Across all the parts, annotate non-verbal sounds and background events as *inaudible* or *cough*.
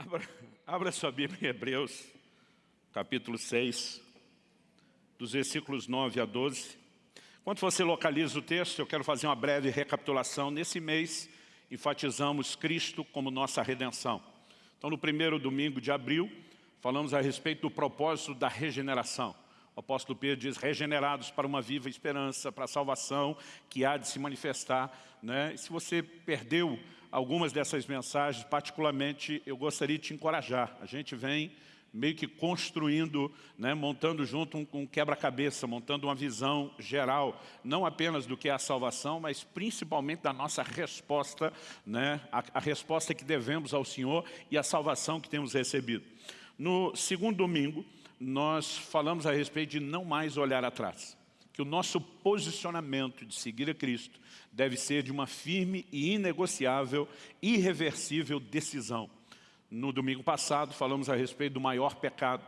Abra, abra sua Bíblia em Hebreus, capítulo 6, dos versículos 9 a 12. Enquanto você localiza o texto, eu quero fazer uma breve recapitulação. Nesse mês, enfatizamos Cristo como nossa redenção. Então, no primeiro domingo de abril, falamos a respeito do propósito da regeneração. O apóstolo Pedro diz, regenerados para uma viva esperança, para a salvação que há de se manifestar. Né? E se você perdeu algumas dessas mensagens, particularmente, eu gostaria de te encorajar. A gente vem meio que construindo, né, montando junto um, um quebra-cabeça, montando uma visão geral, não apenas do que é a salvação, mas principalmente da nossa resposta, né, a, a resposta que devemos ao Senhor e a salvação que temos recebido. No segundo domingo, nós falamos a respeito de não mais olhar atrás. Que o nosso posicionamento de seguir a Cristo deve ser de uma firme e inegociável, irreversível decisão. No domingo passado falamos a respeito do maior pecado,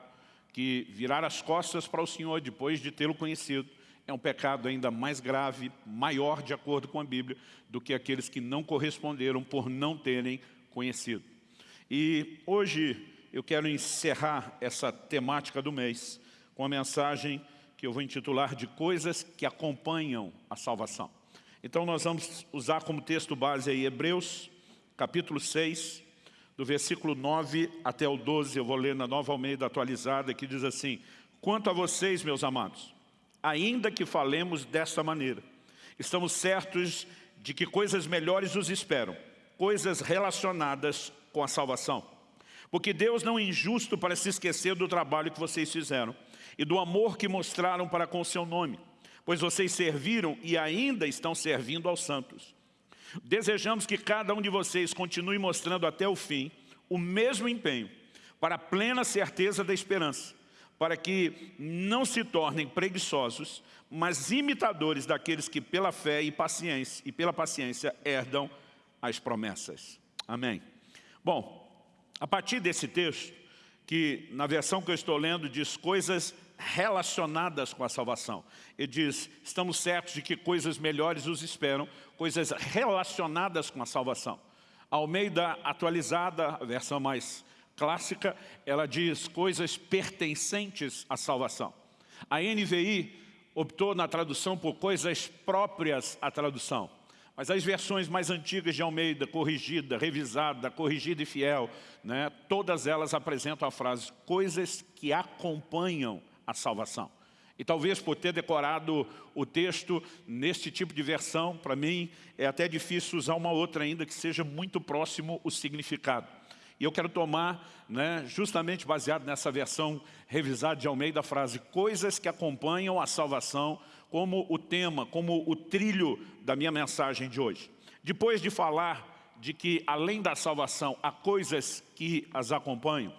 que virar as costas para o Senhor depois de tê-lo conhecido é um pecado ainda mais grave, maior de acordo com a Bíblia, do que aqueles que não corresponderam por não terem conhecido. E hoje eu quero encerrar essa temática do mês com a mensagem que eu vou intitular de coisas que acompanham a salvação. Então nós vamos usar como texto base aí Hebreus, capítulo 6, do versículo 9 até o 12, eu vou ler na Nova Almeida atualizada, que diz assim, Quanto a vocês, meus amados, ainda que falemos desta maneira, estamos certos de que coisas melhores os esperam, coisas relacionadas com a salvação. Porque Deus não é injusto para se esquecer do trabalho que vocês fizeram e do amor que mostraram para com o seu nome, pois vocês serviram e ainda estão servindo aos santos. Desejamos que cada um de vocês continue mostrando até o fim o mesmo empenho para a plena certeza da esperança, para que não se tornem preguiçosos, mas imitadores daqueles que pela fé e paciência e pela paciência herdam as promessas. Amém. Bom, a partir desse texto, que na versão que eu estou lendo diz coisas relacionadas com a salvação. Ele diz, estamos certos de que coisas melhores os esperam, coisas relacionadas com a salvação. Ao meio da atualizada, a versão mais clássica, ela diz coisas pertencentes à salvação. A NVI optou na tradução por coisas próprias à tradução. Mas as versões mais antigas de Almeida, corrigida, revisada, corrigida e fiel, né, todas elas apresentam a frase coisas que acompanham a salvação. E talvez por ter decorado o texto neste tipo de versão, para mim é até difícil usar uma outra ainda que seja muito próximo o significado. E eu quero tomar, né, justamente baseado nessa versão revisada de Almeida, a frase coisas que acompanham a salvação como o tema, como o trilho da minha mensagem de hoje. Depois de falar de que além da salvação há coisas que as acompanham,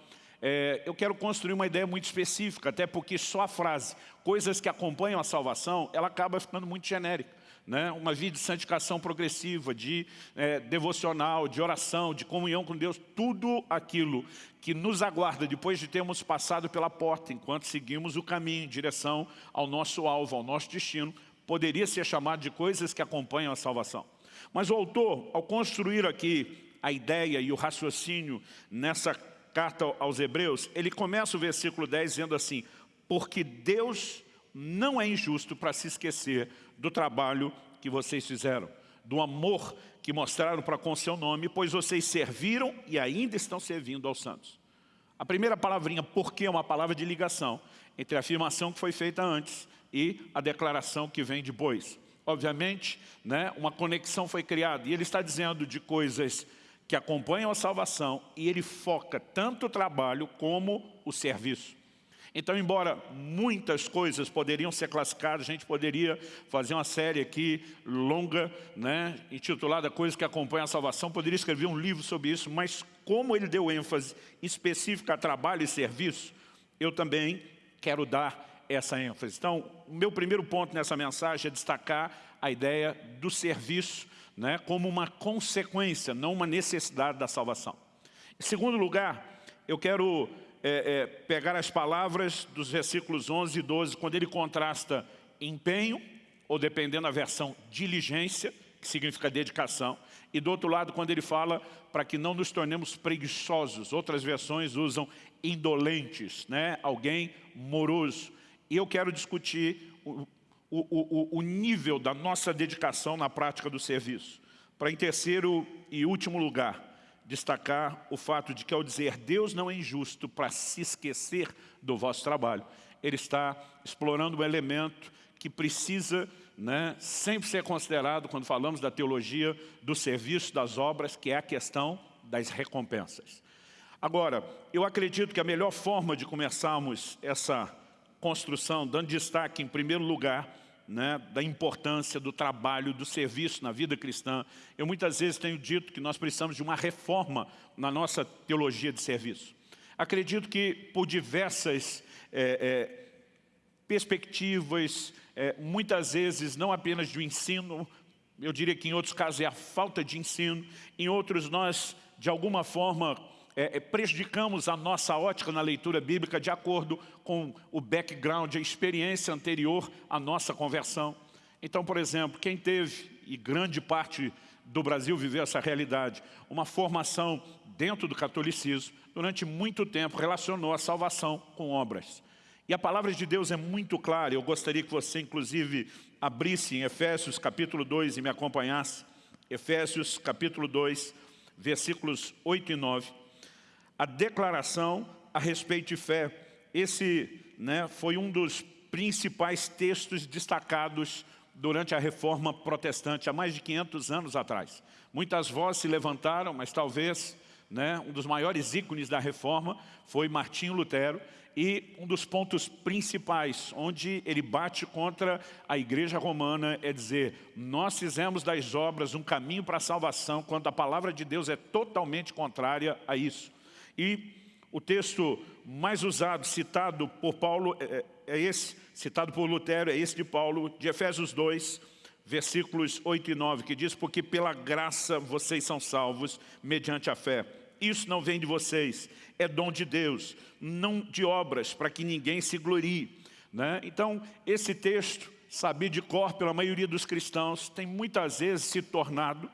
é, eu quero construir uma ideia muito específica, até porque só a frase, coisas que acompanham a salvação, ela acaba ficando muito genérica. Né? Uma vida de santificação progressiva, de é, devocional, de oração, de comunhão com Deus, tudo aquilo que nos aguarda depois de termos passado pela porta, enquanto seguimos o caminho em direção ao nosso alvo, ao nosso destino, poderia ser chamado de coisas que acompanham a salvação. Mas o autor, ao construir aqui a ideia e o raciocínio nessa carta aos Hebreus, ele começa o versículo 10 dizendo assim, porque Deus não é injusto para se esquecer do trabalho que vocês fizeram, do amor que mostraram para com seu nome, pois vocês serviram e ainda estão servindo aos santos. A primeira palavrinha, porque, é uma palavra de ligação entre a afirmação que foi feita antes e a declaração que vem depois. Obviamente, né, uma conexão foi criada e ele está dizendo de coisas que acompanham a salvação e ele foca tanto o trabalho como o serviço. Então, embora muitas coisas poderiam ser classificadas, a gente poderia fazer uma série aqui longa, né, intitulada Coisas que acompanham a salvação, poderia escrever um livro sobre isso, mas como ele deu ênfase específica a trabalho e serviço, eu também quero dar essa ênfase. Então, o meu primeiro ponto nessa mensagem é destacar a ideia do serviço né, como uma consequência, não uma necessidade da salvação. Em segundo lugar, eu quero é, é, pegar as palavras dos versículos 11 e 12, quando ele contrasta empenho, ou dependendo da versão, diligência, que significa dedicação. E do outro lado, quando ele fala para que não nos tornemos preguiçosos, outras versões usam indolentes, né? alguém moroso. E eu quero discutir o, o, o, nível da nossa dedicação na prática do serviço. Para em terceiro e último lugar, destacar o fato de que ao dizer Deus não é injusto para se esquecer do vosso trabalho, ele está explorando um elemento que precisa né, sempre ser considerado quando falamos da teologia do serviço das obras, que é a questão das recompensas. Agora, eu acredito que a melhor forma de começarmos essa construção, dando destaque em primeiro lugar, né, da importância do trabalho, do serviço na vida cristã. Eu muitas vezes tenho dito que nós precisamos de uma reforma na nossa teologia de serviço. Acredito que por diversas é, é, perspectivas, é, muitas vezes não apenas do ensino, eu diria que em outros casos é a falta de ensino, em outros nós, de alguma forma, é, é, prejudicamos a nossa ótica na leitura bíblica de acordo com o background, a experiência anterior à nossa conversão. Então, por exemplo, quem teve, e grande parte do Brasil viveu essa realidade, uma formação dentro do catolicismo, durante muito tempo relacionou a salvação com obras. E a palavra de Deus é muito clara, eu gostaria que você inclusive abrisse em Efésios capítulo 2 e me acompanhasse. Efésios capítulo 2, versículos 8 e 9 a declaração a respeito de fé. Esse né, foi um dos principais textos destacados durante a reforma protestante, há mais de 500 anos atrás. Muitas vozes se levantaram, mas talvez né, um dos maiores ícones da reforma foi Martinho Lutero, e um dos pontos principais, onde ele bate contra a igreja romana, é dizer, nós fizemos das obras um caminho para a salvação, quando a palavra de Deus é totalmente contrária a isso. E o texto mais usado, citado por Paulo, é, é, é esse, citado por Lutero, é esse de Paulo, de Efésios 2, versículos 8 e 9, que diz, porque pela graça vocês são salvos mediante a fé. Isso não vem de vocês, é dom de Deus, não de obras, para que ninguém se glorie. Né? Então, esse texto, sabido de cor pela maioria dos cristãos, tem muitas vezes se tornado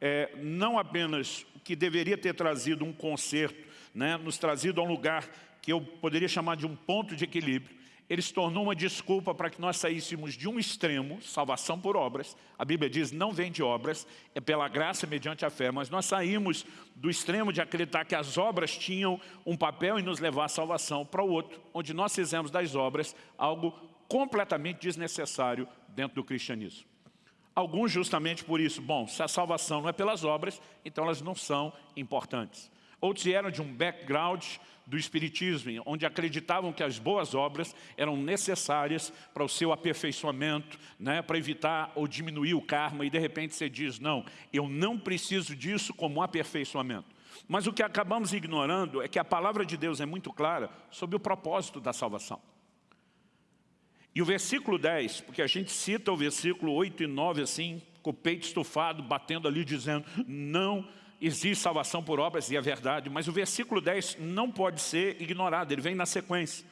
é, não apenas o que deveria ter trazido um conserto né, nos trazido a um lugar que eu poderia chamar de um ponto de equilíbrio, ele se tornou uma desculpa para que nós saíssemos de um extremo, salvação por obras, a Bíblia diz, não vem de obras, é pela graça mediante a fé, mas nós saímos do extremo de acreditar que as obras tinham um papel em nos levar à salvação para o outro, onde nós fizemos das obras algo completamente desnecessário dentro do cristianismo. Alguns justamente por isso, bom, se a salvação não é pelas obras, então elas não são importantes. Outros vieram de um background do Espiritismo, onde acreditavam que as boas obras eram necessárias para o seu aperfeiçoamento, né, para evitar ou diminuir o karma, e de repente você diz, não, eu não preciso disso como aperfeiçoamento. Mas o que acabamos ignorando é que a palavra de Deus é muito clara sobre o propósito da salvação. E o versículo 10, porque a gente cita o versículo 8 e 9 assim, com o peito estufado, batendo ali, dizendo, não existe salvação por obras, e é verdade, mas o versículo 10 não pode ser ignorado, ele vem na sequência.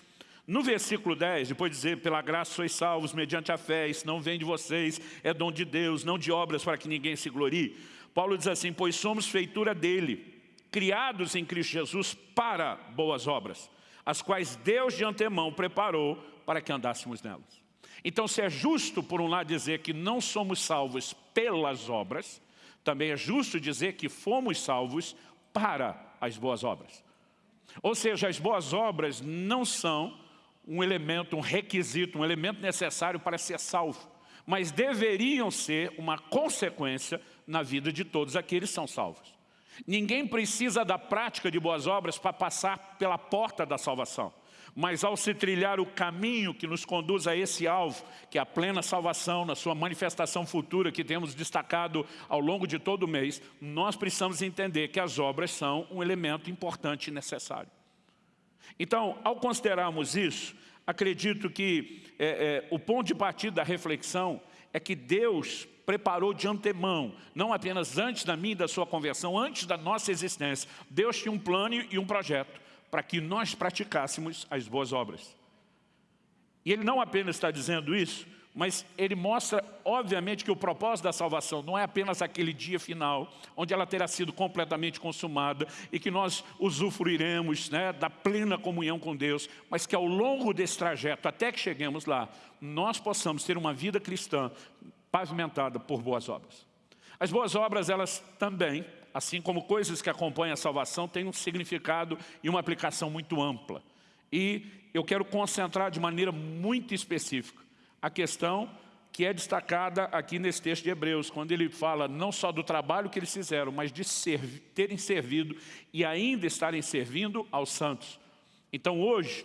No versículo 10, depois de dizer, pela graça sois salvos mediante a fé, isso não vem de vocês, é dom de Deus, não de obras para que ninguém se glorie. Paulo diz assim, pois somos feitura dele, criados em Cristo Jesus para boas obras, as quais Deus de antemão preparou para que andássemos nelas. Então, se é justo, por um lado, dizer que não somos salvos pelas obras, também é justo dizer que fomos salvos para as boas obras. Ou seja, as boas obras não são um elemento, um requisito, um elemento necessário para ser salvo, mas deveriam ser uma consequência na vida de todos aqueles que são salvos. Ninguém precisa da prática de boas obras para passar pela porta da salvação. Mas ao se trilhar o caminho que nos conduz a esse alvo, que é a plena salvação, na sua manifestação futura que temos destacado ao longo de todo o mês, nós precisamos entender que as obras são um elemento importante e necessário. Então, ao considerarmos isso, acredito que é, é, o ponto de partida da reflexão é que Deus preparou de antemão, não apenas antes da minha e da sua conversão, antes da nossa existência. Deus tinha um plano e um projeto para que nós praticássemos as boas obras. E ele não apenas está dizendo isso, mas ele mostra, obviamente, que o propósito da salvação não é apenas aquele dia final, onde ela terá sido completamente consumada e que nós usufruiremos né, da plena comunhão com Deus, mas que ao longo desse trajeto, até que cheguemos lá, nós possamos ter uma vida cristã pavimentada por boas obras. As boas obras, elas também, assim como coisas que acompanham a salvação, têm um significado e uma aplicação muito ampla. E eu quero concentrar de maneira muito específica a questão que é destacada aqui nesse texto de Hebreus, quando ele fala não só do trabalho que eles fizeram, mas de servi terem servido e ainda estarem servindo aos santos. Então hoje,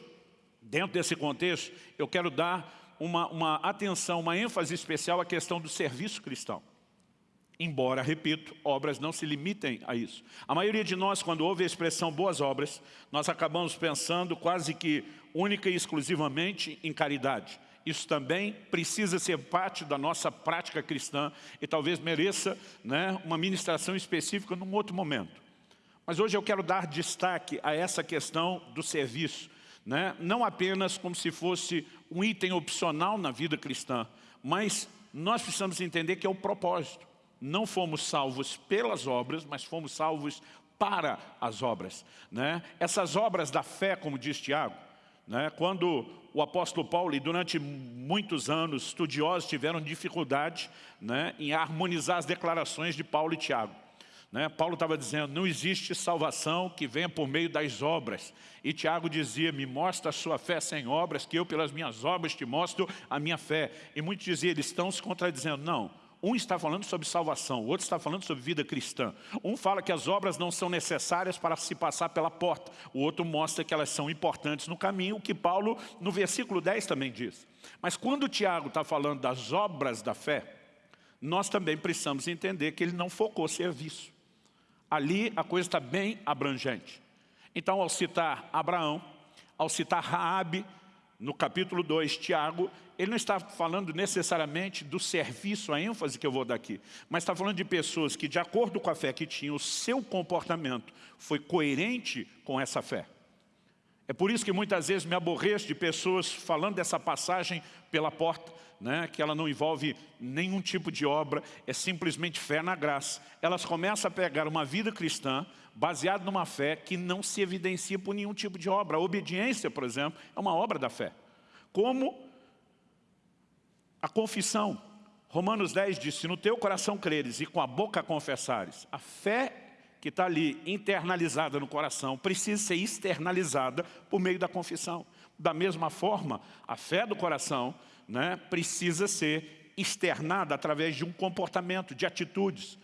dentro desse contexto, eu quero dar uma, uma atenção, uma ênfase especial à questão do serviço cristão. Embora, repito, obras não se limitem a isso. A maioria de nós, quando ouve a expressão boas obras, nós acabamos pensando quase que única e exclusivamente em caridade. Isso também precisa ser parte da nossa prática cristã e talvez mereça né, uma ministração específica num outro momento. Mas hoje eu quero dar destaque a essa questão do serviço, né? não apenas como se fosse um item opcional na vida cristã, mas nós precisamos entender que é o propósito. Não fomos salvos pelas obras, mas fomos salvos para as obras. Né? Essas obras da fé, como diz Tiago, né? Quando o apóstolo Paulo, e durante muitos anos, estudiosos tiveram dificuldade né, em harmonizar as declarações de Paulo e Tiago. Né? Paulo estava dizendo, não existe salvação que venha por meio das obras. E Tiago dizia, me mostra a sua fé sem obras, que eu pelas minhas obras te mostro a minha fé. E muitos diziam, eles estão se contradizendo. Não, um está falando sobre salvação, o outro está falando sobre vida cristã. Um fala que as obras não são necessárias para se passar pela porta. O outro mostra que elas são importantes no caminho, o que Paulo, no versículo 10, também diz. Mas quando Tiago está falando das obras da fé, nós também precisamos entender que ele não focou serviço. Ali a coisa está bem abrangente. Então, ao citar Abraão, ao citar Raabe, no capítulo 2, Tiago, ele não está falando necessariamente do serviço, a ênfase que eu vou dar aqui, mas está falando de pessoas que, de acordo com a fé que tinham, o seu comportamento foi coerente com essa fé. É por isso que muitas vezes me aborreço de pessoas falando dessa passagem pela porta, né, que ela não envolve nenhum tipo de obra, é simplesmente fé na graça. Elas começam a pegar uma vida cristã baseada numa fé que não se evidencia por nenhum tipo de obra. A obediência, por exemplo, é uma obra da fé. Como a confissão. Romanos 10 diz, se no teu coração creres e com a boca confessares, a fé que está ali internalizada no coração precisa ser externalizada por meio da confissão. Da mesma forma, a fé do coração né, precisa ser externada através de um comportamento, de atitudes.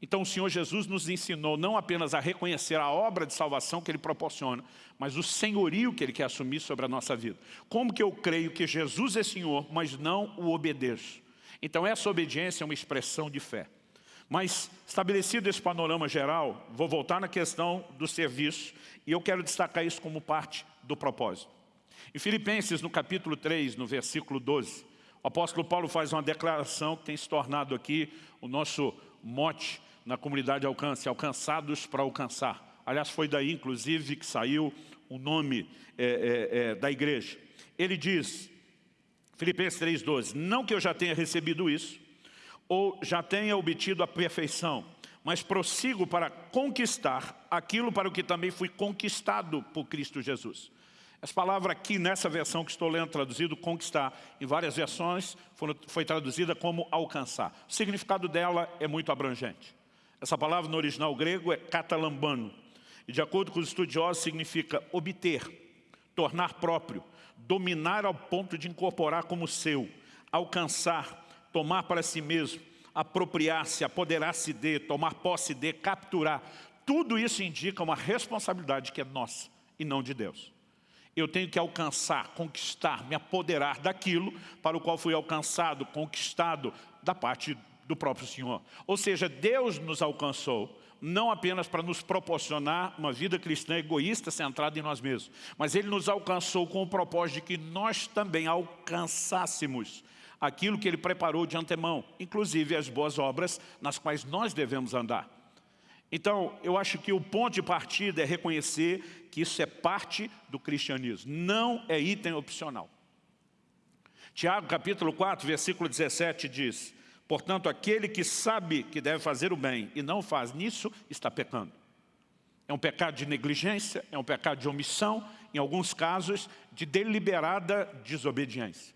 Então o Senhor Jesus nos ensinou não apenas a reconhecer a obra de salvação que Ele proporciona, mas o senhorio que Ele quer assumir sobre a nossa vida. Como que eu creio que Jesus é Senhor, mas não o obedeço? Então essa obediência é uma expressão de fé. Mas, estabelecido esse panorama geral, vou voltar na questão do serviço e eu quero destacar isso como parte do propósito. Em Filipenses, no capítulo 3, no versículo 12, o apóstolo Paulo faz uma declaração que tem se tornado aqui o nosso mote na comunidade Alcance, alcançados para alcançar. Aliás, foi daí, inclusive, que saiu o nome é, é, é, da igreja. Ele diz, Filipenses 3,12, não que eu já tenha recebido isso, ou já tenha obtido a perfeição, mas prossigo para conquistar aquilo para o que também fui conquistado por Cristo Jesus. Essa palavra aqui, nessa versão que estou lendo traduzido, conquistar, em várias versões, foi, foi traduzida como alcançar. O significado dela é muito abrangente. Essa palavra no original grego é catalambano, e de acordo com os estudiosos significa obter, tornar próprio, dominar ao ponto de incorporar como seu, alcançar, tomar para si mesmo, apropriar-se, apoderar-se de, tomar posse de, capturar. Tudo isso indica uma responsabilidade que é nossa e não de Deus. Eu tenho que alcançar, conquistar, me apoderar daquilo para o qual fui alcançado, conquistado da parte do próprio Senhor. Ou seja, Deus nos alcançou, não apenas para nos proporcionar uma vida cristã egoísta centrada em nós mesmos, mas Ele nos alcançou com o propósito de que nós também alcançássemos aquilo que Ele preparou de antemão, inclusive as boas obras nas quais nós devemos andar. Então, eu acho que o ponto de partida é reconhecer que isso é parte do cristianismo, não é item opcional. Tiago capítulo 4, versículo 17 diz, Portanto, aquele que sabe que deve fazer o bem e não faz nisso, está pecando. É um pecado de negligência, é um pecado de omissão, em alguns casos, de deliberada desobediência.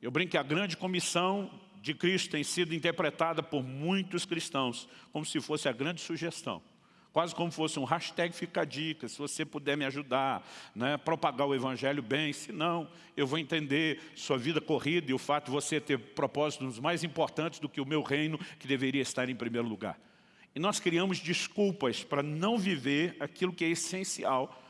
Eu brinco que a grande comissão de Cristo tem sido interpretada por muitos cristãos como se fosse a grande sugestão. Quase como fosse um hashtag fica a dica, se você puder me ajudar, né, propagar o Evangelho bem, se não, eu vou entender sua vida corrida e o fato de você ter propósitos mais importantes do que o meu reino, que deveria estar em primeiro lugar. E nós criamos desculpas para não viver aquilo que é essencial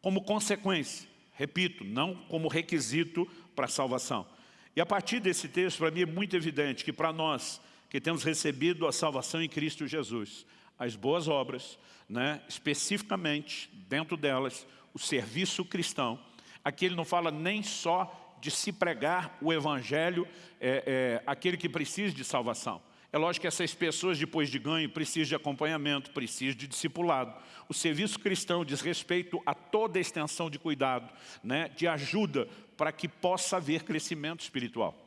como consequência. Repito, não como requisito para a salvação. E a partir desse texto, para mim é muito evidente que para nós que temos recebido a salvação em Cristo Jesus, as boas obras, né, especificamente dentro delas, o serviço cristão, aqui ele não fala nem só de se pregar o evangelho, é, é, aquele que precisa de salvação. É lógico que essas pessoas, depois de ganho, precisam de acompanhamento, precisam de discipulado. O serviço cristão diz respeito a toda a extensão de cuidado, né, de ajuda para que possa haver crescimento espiritual.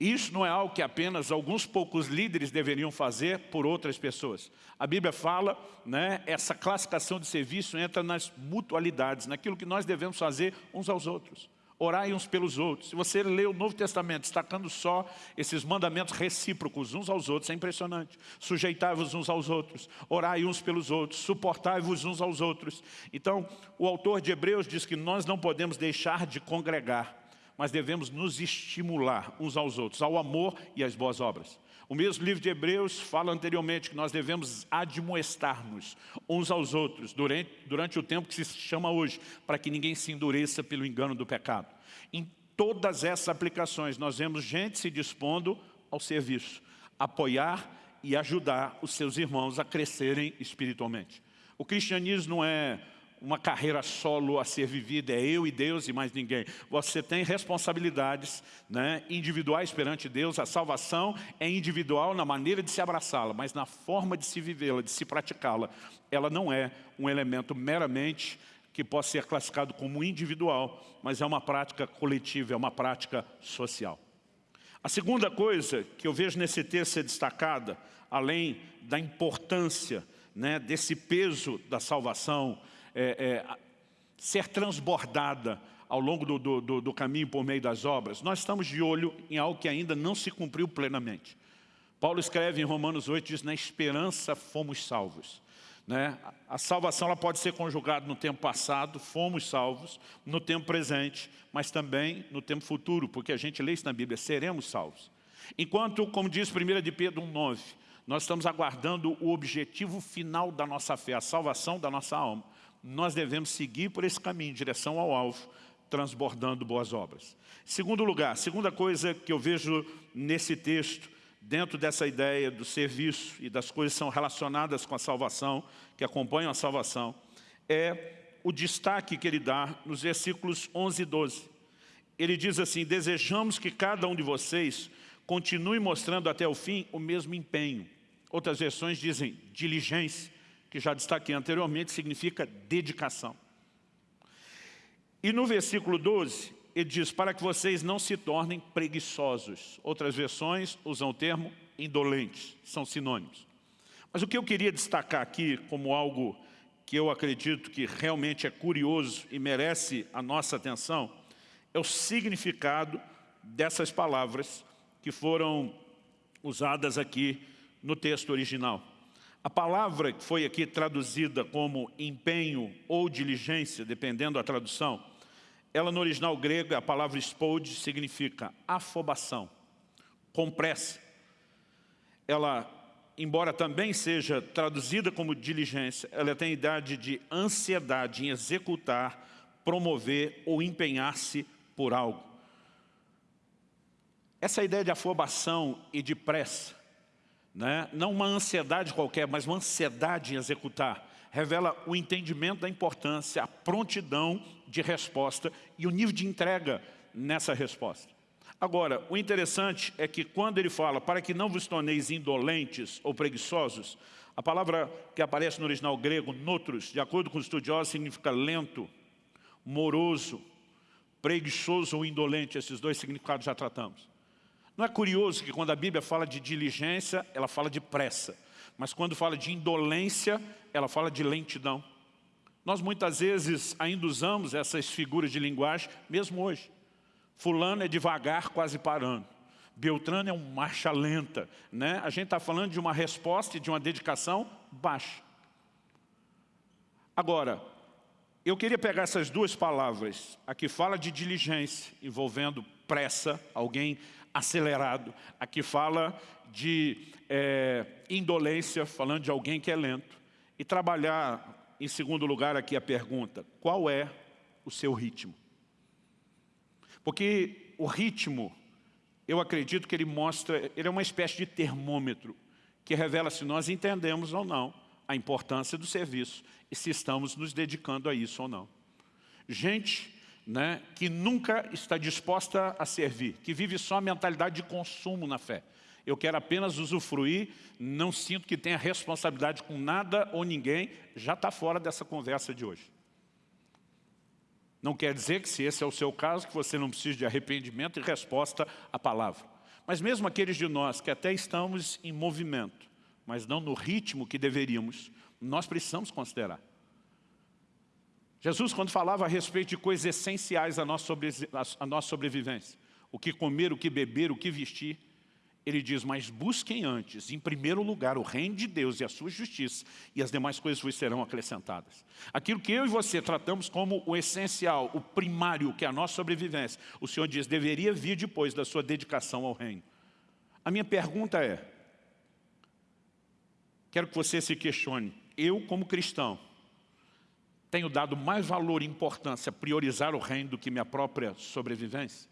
Isso não é algo que apenas alguns poucos líderes deveriam fazer por outras pessoas. A Bíblia fala, né, essa classificação de serviço entra nas mutualidades, naquilo que nós devemos fazer uns aos outros. Orai uns pelos outros. Se você lê o Novo Testamento destacando só esses mandamentos recíprocos uns aos outros, é impressionante. Sujeitai-vos uns aos outros, orai uns pelos outros, suportai-vos uns aos outros. Então, o autor de Hebreus diz que nós não podemos deixar de congregar, mas devemos nos estimular uns aos outros, ao amor e às boas obras. O mesmo livro de Hebreus fala anteriormente que nós devemos admoestar-nos uns aos outros durante, durante o tempo que se chama hoje, para que ninguém se endureça pelo engano do pecado. Em todas essas aplicações, nós vemos gente se dispondo ao serviço, apoiar e ajudar os seus irmãos a crescerem espiritualmente. O cristianismo não é uma carreira solo a ser vivida, é eu e Deus e mais ninguém. Você tem responsabilidades né, individuais perante Deus, a salvação é individual na maneira de se abraçá-la, mas na forma de se vivê-la, de se praticá-la, ela não é um elemento meramente que possa ser classificado como individual, mas é uma prática coletiva, é uma prática social. A segunda coisa que eu vejo nesse texto ser destacada, além da importância né, desse peso da salvação, é, é, ser transbordada ao longo do, do, do caminho por meio das obras, nós estamos de olho em algo que ainda não se cumpriu plenamente. Paulo escreve em Romanos 8, diz, na esperança fomos salvos. Né? A salvação ela pode ser conjugada no tempo passado, fomos salvos, no tempo presente, mas também no tempo futuro, porque a gente lê isso na Bíblia, seremos salvos. Enquanto, como diz 1 de Pedro 1,9, nós estamos aguardando o objetivo final da nossa fé, a salvação da nossa alma nós devemos seguir por esse caminho, em direção ao alvo, transbordando boas obras. Segundo lugar, segunda coisa que eu vejo nesse texto, dentro dessa ideia do serviço e das coisas que são relacionadas com a salvação, que acompanham a salvação, é o destaque que ele dá nos versículos 11 e 12. Ele diz assim, desejamos que cada um de vocês continue mostrando até o fim o mesmo empenho. Outras versões dizem diligência, que já destaquei anteriormente, significa dedicação. E no versículo 12, ele diz, para que vocês não se tornem preguiçosos. Outras versões usam o termo indolentes, são sinônimos. Mas o que eu queria destacar aqui como algo que eu acredito que realmente é curioso e merece a nossa atenção, é o significado dessas palavras que foram usadas aqui no texto original. A palavra que foi aqui traduzida como empenho ou diligência, dependendo da tradução, ela no original grego, a palavra spode significa afobação, com pressa. Ela, embora também seja traduzida como diligência, ela tem a idade de ansiedade em executar, promover ou empenhar-se por algo. Essa ideia de afobação e de pressa né? não uma ansiedade qualquer, mas uma ansiedade em executar, revela o entendimento da importância, a prontidão de resposta e o nível de entrega nessa resposta. Agora, o interessante é que quando ele fala para que não vos torneis indolentes ou preguiçosos, a palavra que aparece no original grego, notros, de acordo com os estudiosos, significa lento, moroso, preguiçoso ou indolente, esses dois significados já tratamos. Não é curioso que quando a Bíblia fala de diligência, ela fala de pressa. Mas quando fala de indolência, ela fala de lentidão. Nós muitas vezes ainda usamos essas figuras de linguagem, mesmo hoje. Fulano é devagar, quase parando. Beltrano é um marcha lenta. Né? A gente está falando de uma resposta e de uma dedicação baixa. Agora, eu queria pegar essas duas palavras. Aqui fala de diligência, envolvendo pressa, alguém acelerado. Aqui fala de é, indolência, falando de alguém que é lento. E trabalhar, em segundo lugar, aqui a pergunta, qual é o seu ritmo? Porque o ritmo, eu acredito que ele mostra, ele é uma espécie de termômetro, que revela se nós entendemos ou não a importância do serviço e se estamos nos dedicando a isso ou não. Gente né, que nunca está disposta a servir, que vive só a mentalidade de consumo na fé. Eu quero apenas usufruir, não sinto que tenha responsabilidade com nada ou ninguém, já está fora dessa conversa de hoje. Não quer dizer que se esse é o seu caso, que você não precisa de arrependimento e resposta à palavra. Mas mesmo aqueles de nós que até estamos em movimento, mas não no ritmo que deveríamos, nós precisamos considerar. Jesus, quando falava a respeito de coisas essenciais à nossa, sobrevivência, o que comer, o que beber, o que vestir, ele diz, mas busquem antes, em primeiro lugar, o reino de Deus e a sua justiça, e as demais coisas vos serão acrescentadas. Aquilo que eu e você tratamos como o essencial, o primário, que é a nossa sobrevivência, o Senhor diz, deveria vir depois da sua dedicação ao reino. A minha pergunta é, Quero que você se questione. Eu, como cristão, tenho dado mais valor e importância a priorizar o reino do que minha própria sobrevivência?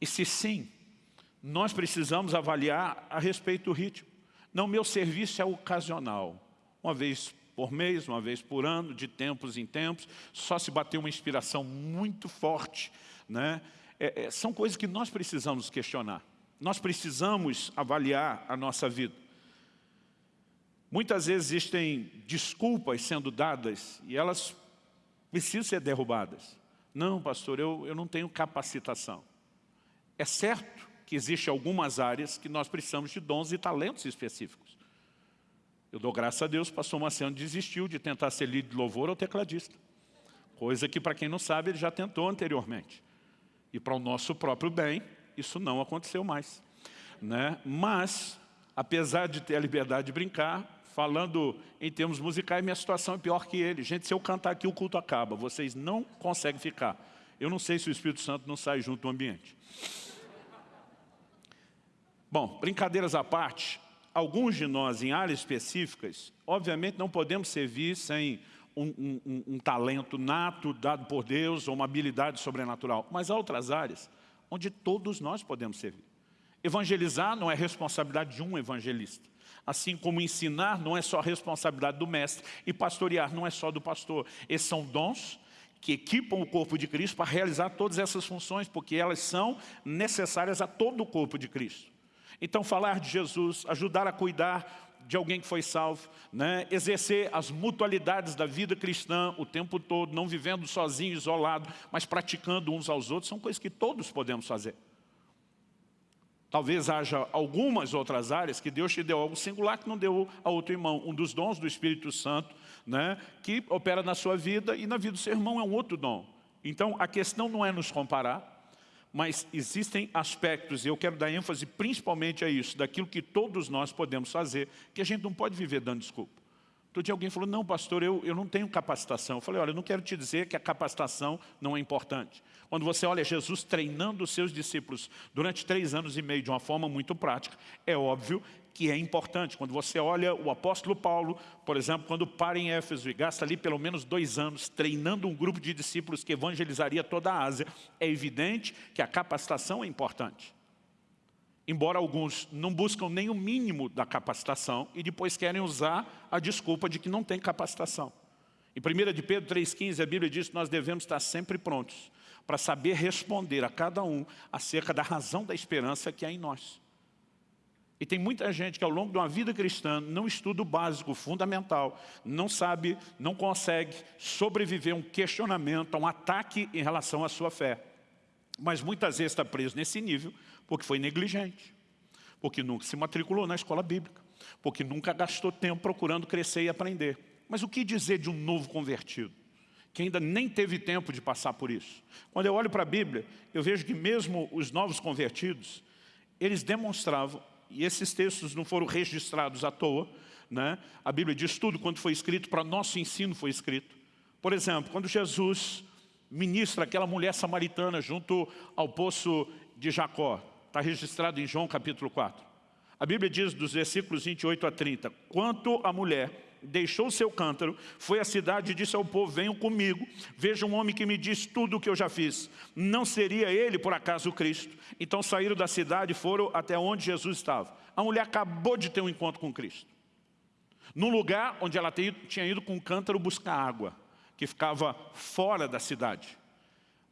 E se sim, nós precisamos avaliar a respeito do ritmo. Não, meu serviço é ocasional. Uma vez por mês, uma vez por ano, de tempos em tempos, só se bater uma inspiração muito forte. Né? É, é, são coisas que nós precisamos questionar. Nós precisamos avaliar a nossa vida. Muitas vezes existem desculpas sendo dadas e elas precisam ser derrubadas. Não, pastor, eu, eu não tenho capacitação. É certo que existem algumas áreas que nós precisamos de dons e talentos específicos. Eu dou graças a Deus, pastor Marciano desistiu de tentar ser líder de louvor ou tecladista. Coisa que, para quem não sabe, ele já tentou anteriormente. E para o nosso próprio bem, isso não aconteceu mais. Né? Mas, apesar de ter a liberdade de brincar, falando em termos musicais, minha situação é pior que ele. Gente, se eu cantar aqui, o culto acaba. Vocês não conseguem ficar. Eu não sei se o Espírito Santo não sai junto do ambiente. Bom, brincadeiras à parte, alguns de nós em áreas específicas, obviamente não podemos servir sem um, um, um, talento nato dado por Deus ou uma habilidade sobrenatural. Mas há outras áreas onde todos nós podemos servir. Evangelizar não é responsabilidade de um evangelista. Assim como ensinar não é só responsabilidade do mestre e pastorear não é só do pastor. Esses são dons que equipam o corpo de Cristo para realizar todas essas funções, porque elas são necessárias a todo o corpo de Cristo. Então falar de Jesus, ajudar a cuidar de alguém que foi salvo, né? exercer as mutualidades da vida cristã o tempo todo, não vivendo sozinho, isolado, mas praticando uns aos outros, são coisas que todos podemos fazer. Talvez haja algumas outras áreas que Deus te deu algo singular que não deu a outro irmão. Um dos dons do Espírito Santo, né, que opera na sua vida e na vida do seu irmão é um outro dom. Então, a questão não é nos comparar, mas existem aspectos, e eu quero dar ênfase principalmente a isso, daquilo que todos nós podemos fazer, que a gente não pode viver dando desculpa. Todo dia alguém falou, não pastor, eu, eu não tenho capacitação. Eu falei, olha, eu não quero te dizer que a capacitação não é importante. Quando você olha Jesus treinando os seus discípulos durante três anos e meio de uma forma muito prática, é óbvio que é importante. Quando você olha o apóstolo Paulo, por exemplo, quando para em Éfeso e gasta ali pelo menos dois anos treinando um grupo de discípulos que evangelizaria toda a Ásia, é evidente que a capacitação é importante embora alguns não buscam nem o mínimo da capacitação e depois querem usar a desculpa de que não tem capacitação. Em 1 de Pedro 3,15 a Bíblia diz que nós devemos estar sempre prontos para saber responder a cada um acerca da razão da esperança que há em nós. E tem muita gente que ao longo de uma vida cristã não estuda o básico, o fundamental, não sabe, não consegue sobreviver a um questionamento, a um ataque em relação à sua fé. Mas muitas vezes está preso nesse nível porque foi negligente, porque nunca se matriculou na escola bíblica, porque nunca gastou tempo procurando crescer e aprender. Mas o que dizer de um novo convertido? que ainda nem teve tempo de passar por isso. Quando eu olho para a Bíblia, eu vejo que mesmo os novos convertidos, eles demonstravam e esses textos não foram registrados à toa. Né? A Bíblia diz tudo quando foi escrito, para nosso ensino foi escrito. Por exemplo, quando Jesus ministra aquela mulher samaritana junto ao poço de Jacó, está registrado em João capítulo 4. A Bíblia diz dos versículos 28 a 30, quanto a mulher deixou seu cântaro, foi à cidade e disse ao povo, venham comigo, veja um homem que me diz tudo o que eu já fiz. Não seria ele, por acaso, o Cristo? Então saíram da cidade e foram até onde Jesus estava. A mulher acabou de ter um encontro com Cristo. Num lugar onde ela tinha ido com um cântaro buscar água, que ficava fora da cidade.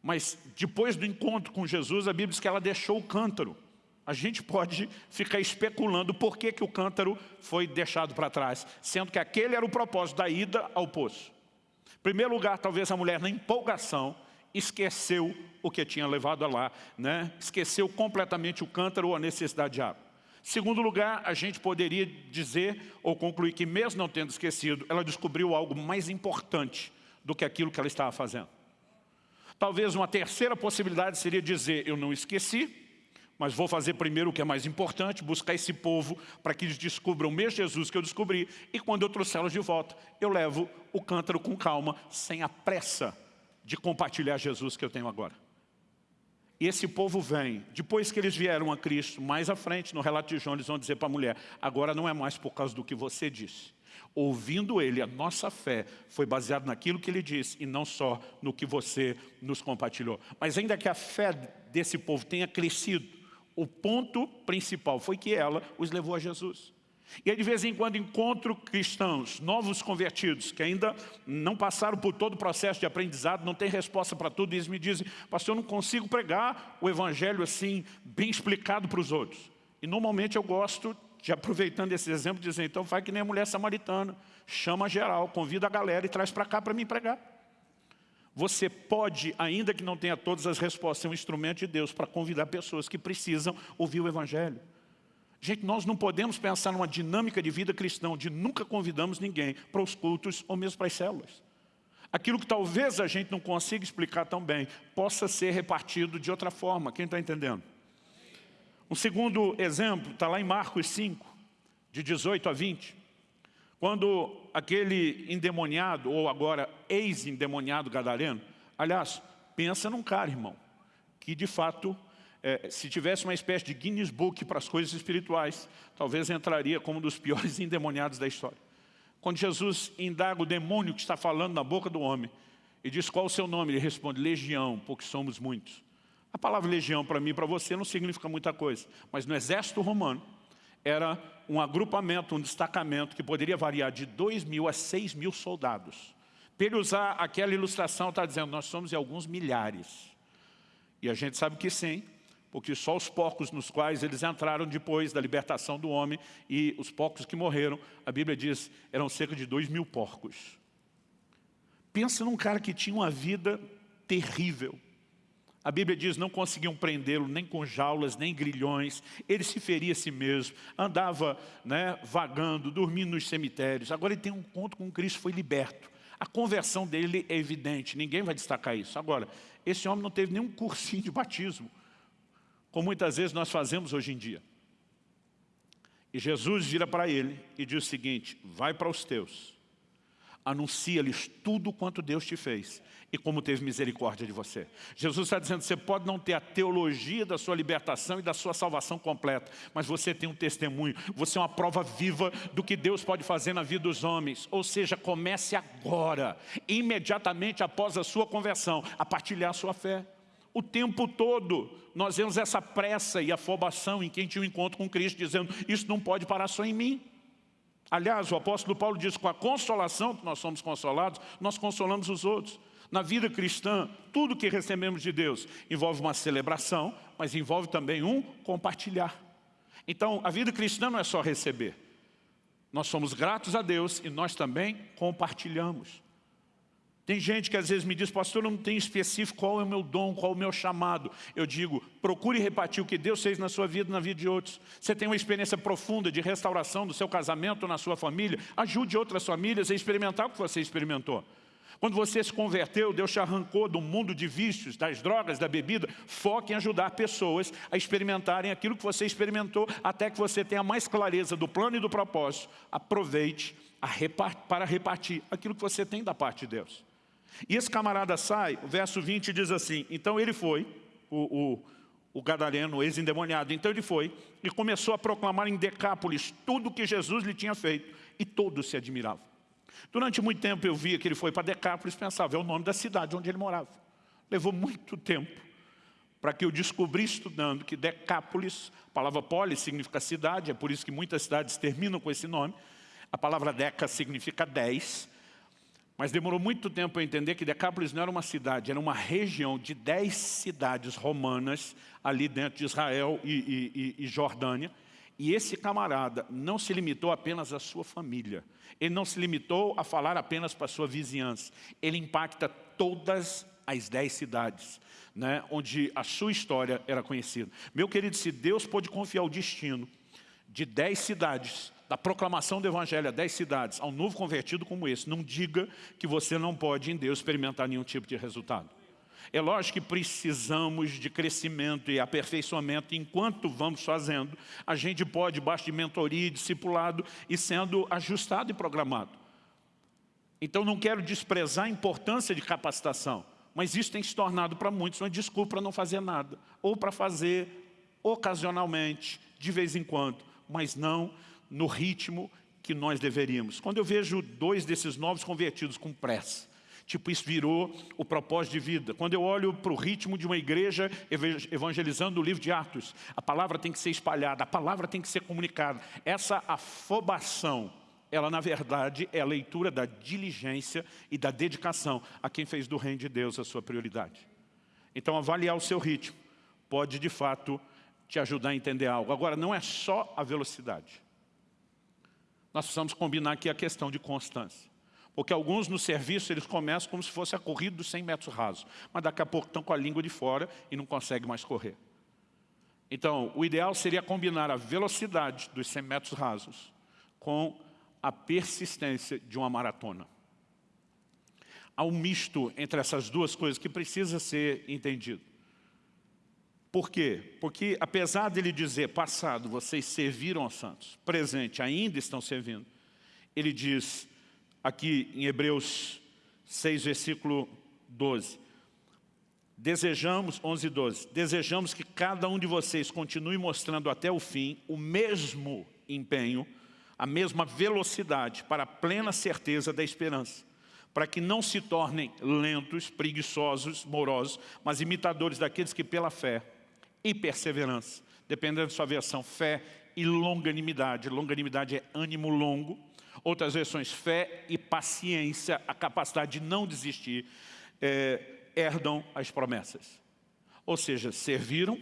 Mas depois do encontro com Jesus, a Bíblia diz que ela deixou o cântaro a gente pode ficar especulando por que, que o cântaro foi deixado para trás, sendo que aquele era o propósito da ida ao poço. Em primeiro lugar, talvez a mulher, na empolgação, esqueceu o que tinha levado lá, né? esqueceu completamente o cântaro ou a necessidade de água. Segundo lugar, a gente poderia dizer ou concluir que mesmo não tendo esquecido, ela descobriu algo mais importante do que aquilo que ela estava fazendo. Talvez uma terceira possibilidade seria dizer, eu não esqueci, mas vou fazer primeiro o que é mais importante, buscar esse povo para que eles descubram o mesmo Jesus que eu descobri, e quando eu trouxê-los de volta, eu levo o cântaro com calma, sem a pressa de compartilhar Jesus que eu tenho agora. E esse povo vem, depois que eles vieram a Cristo, mais à frente, no relato de João, eles vão dizer para a mulher, agora não é mais por causa do que você disse. Ouvindo ele, a nossa fé foi baseada naquilo que ele disse e não só no que você nos compartilhou. Mas ainda que a fé desse povo tenha crescido, o ponto principal foi que ela os levou a Jesus. E aí de vez em quando encontro cristãos, novos convertidos, que ainda não passaram por todo o processo de aprendizado, não têm resposta para tudo, e eles me dizem, pastor, eu não consigo pregar o evangelho assim, bem explicado para os outros. E normalmente eu gosto de, aproveitando esse exemplo, dizer, então faz que nem a mulher samaritana, chama geral, convida a galera e traz para cá para mim pregar. Você pode, ainda que não tenha todas as respostas, ser um instrumento de Deus para convidar pessoas que precisam ouvir o Evangelho. Gente, nós não podemos pensar numa dinâmica de vida cristã onde nunca convidamos ninguém para os cultos ou mesmo para as células. Aquilo que talvez a gente não consiga explicar tão bem, possa ser repartido de outra forma. Quem está entendendo? Um segundo exemplo está lá em Marcos 5, de 18 a 20. Quando aquele endemoniado, ou agora ex-endemoniado gadareno, aliás, pensa num cara, irmão, que de fato, é, se tivesse uma espécie de Guinness Book para as coisas espirituais, talvez entraria como um dos piores *laughs* endemoniados da história. Quando Jesus indaga o demônio que está falando na boca do homem, e diz qual o seu nome, ele responde, legião, porque somos muitos. A palavra legião para mim e para você não significa muita coisa, mas no exército romano, era um agrupamento, um destacamento que poderia variar de 2 mil a 6 mil soldados. Para ele usar aquela ilustração, está dizendo, nós somos em alguns milhares. E a gente sabe que sim, porque só os porcos nos quais eles entraram depois da libertação do homem e os porcos que morreram, a Bíblia diz, eram cerca de 2 mil porcos. Pensa num cara que tinha uma vida terrível. A Bíblia diz, não conseguiam prendê-lo nem com jaulas, nem grilhões. Ele se feria a si mesmo, andava né, vagando, dormindo nos cemitérios. Agora ele tem um encontro com Cristo, foi liberto. A conversão dele é evidente, ninguém vai destacar isso. Agora, esse homem não teve nenhum cursinho de batismo, como muitas vezes nós fazemos hoje em dia. E Jesus vira para ele e diz o seguinte, vai para os teus, anuncia-lhes tudo quanto Deus te fez e como teve misericórdia de você. Jesus está dizendo, você pode não ter a teologia da sua libertação e da sua salvação completa, mas você tem um testemunho, você é uma prova viva do que Deus pode fazer na vida dos homens. Ou seja, comece agora, imediatamente após a sua conversão, a partilhar a sua fé. O tempo todo nós vemos essa pressa e afobação em quem tinha um encontro com Cristo, dizendo, isso não pode parar só em mim. Aliás, o apóstolo Paulo diz, com a consolação que nós somos consolados, nós consolamos os outros. Na vida cristã, tudo que recebemos de Deus envolve uma celebração, mas envolve também um compartilhar. Então, a vida cristã não é só receber. Nós somos gratos a Deus e nós também compartilhamos. Tem gente que às vezes me diz, pastor, não tem específico qual é o meu dom, qual é o meu chamado. Eu digo, procure repartir o que Deus fez na sua vida e na vida de outros. Você tem uma experiência profunda de restauração do seu casamento, na sua família, ajude outras famílias a experimentar o que você experimentou. Quando você se converteu, Deus te arrancou do mundo de vícios, das drogas, da bebida. Foque em ajudar pessoas a experimentarem aquilo que você experimentou, até que você tenha mais clareza do plano e do propósito. Aproveite para repartir aquilo que você tem da parte de Deus. E esse camarada sai, o verso 20 diz assim, então ele foi, o, o, o gadareno, ex-endemoniado, então ele foi e começou a proclamar em Decápolis tudo que Jesus lhe tinha feito, e todos se admiravam. Durante muito tempo eu via que ele foi para Decápolis e pensava, é o nome da cidade onde ele morava. Levou muito tempo para que eu descobri estudando que Decápolis, a palavra polis significa cidade, é por isso que muitas cidades terminam com esse nome. A palavra deca significa dez, mas demorou muito tempo para entender que Decápolis não era uma cidade, era uma região de dez cidades romanas ali dentro de Israel e, e, e Jordânia. E esse camarada não se limitou apenas à sua família. Ele não se limitou a falar apenas para a sua vizinhança. Ele impacta todas as dez cidades, né, onde a sua história era conhecida. Meu querido, se Deus pôde confiar o destino de dez cidades da proclamação do Evangelho a dez cidades, a um novo convertido como esse, não diga que você não pode em Deus experimentar nenhum tipo de resultado. É lógico que precisamos de crescimento e aperfeiçoamento enquanto vamos fazendo. A gente pode, debaixo de mentoria, discipulado e sendo ajustado e programado. Então não quero desprezar a importância de capacitação, mas isso tem se tornado para muitos uma desculpa para não fazer nada, ou para fazer ocasionalmente, de vez em quando, mas não no ritmo que nós deveríamos. Quando eu vejo dois desses novos convertidos com pressa, tipo isso virou o propósito de vida. Quando eu olho para o ritmo de uma igreja evangelizando o livro de Atos, a palavra tem que ser espalhada, a palavra tem que ser comunicada. Essa afobação, ela na verdade é a leitura da diligência e da dedicação a quem fez do reino de Deus a sua prioridade. Então avaliar o seu ritmo pode de fato te ajudar a entender algo. Agora, não é só a velocidade. Nós precisamos combinar aqui a questão de constância. Porque alguns no serviço, eles começam como se fosse a corrida dos 100 metros rasos. Mas daqui a pouco estão com a língua de fora e não conseguem mais correr. Então, o ideal seria combinar a velocidade dos 100 metros rasos com a persistência de uma maratona. Há um misto entre essas duas coisas que precisa ser entendido. Por quê? Porque apesar dele dizer, passado, vocês serviram aos santos, presente, ainda estão servindo, ele diz aqui em Hebreus 6, versículo 12, desejamos, 11 e 12, desejamos que cada um de vocês continue mostrando até o fim o mesmo empenho, a mesma velocidade para a plena certeza da esperança para que não se tornem lentos, preguiçosos, morosos, mas imitadores daqueles que pela fé e perseverança. Dependendo da sua versão, fé e longanimidade. Longanimidade é ânimo longo. Outras versões, fé e paciência, a capacidade de não desistir, é, herdam as promessas. Ou seja, serviram,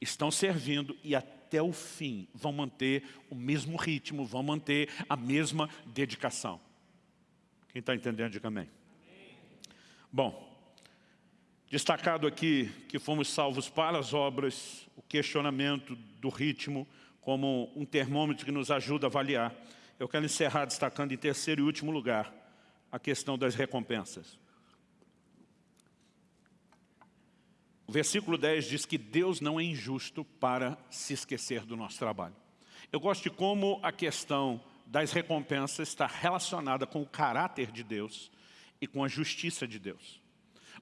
estão servindo e até o fim vão manter o mesmo ritmo, vão manter a mesma dedicação. Quem está entendendo, diga amém. Bom, Destacado aqui que fomos salvos para as obras, o questionamento do ritmo como um termômetro que nos ajuda a avaliar. Eu quero encerrar destacando em terceiro e último lugar a questão das recompensas. O versículo 10 diz que Deus não é injusto para se esquecer do nosso trabalho. Eu gosto de como a questão das recompensas está relacionada com o caráter de Deus e com a justiça de Deus.